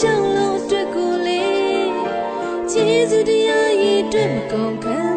ရှောင်းလုံးအတွက်ကိုလေကျေးဇူးတရားရည်အတွက်မကုန်ခံ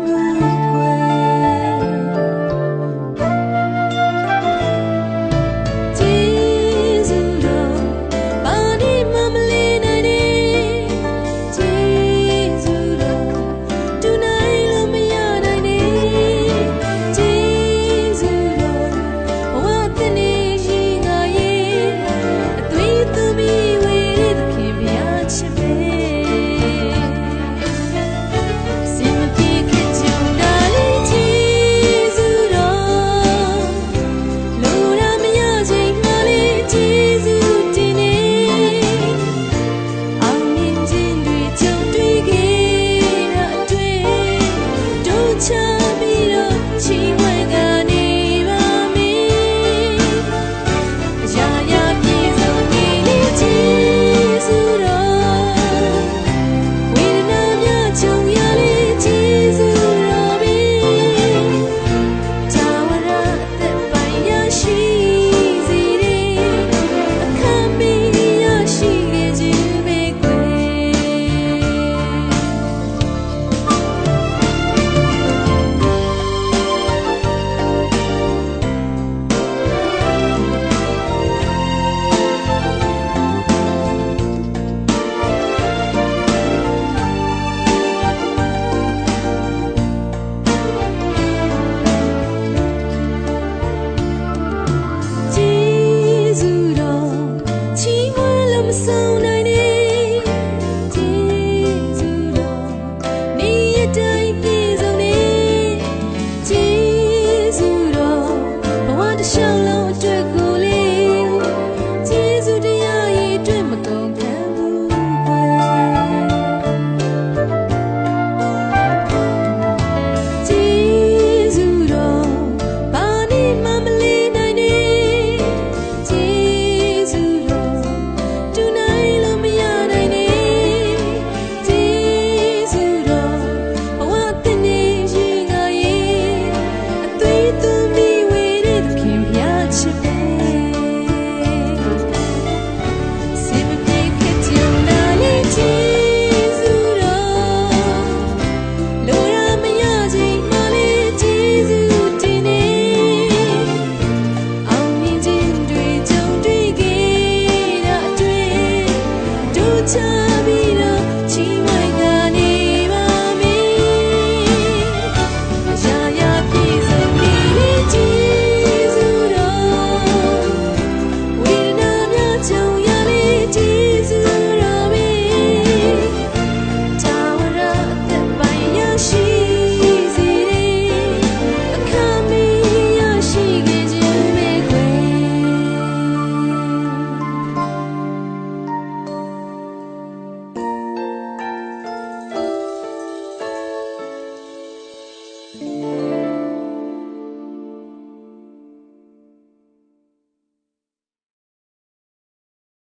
တို့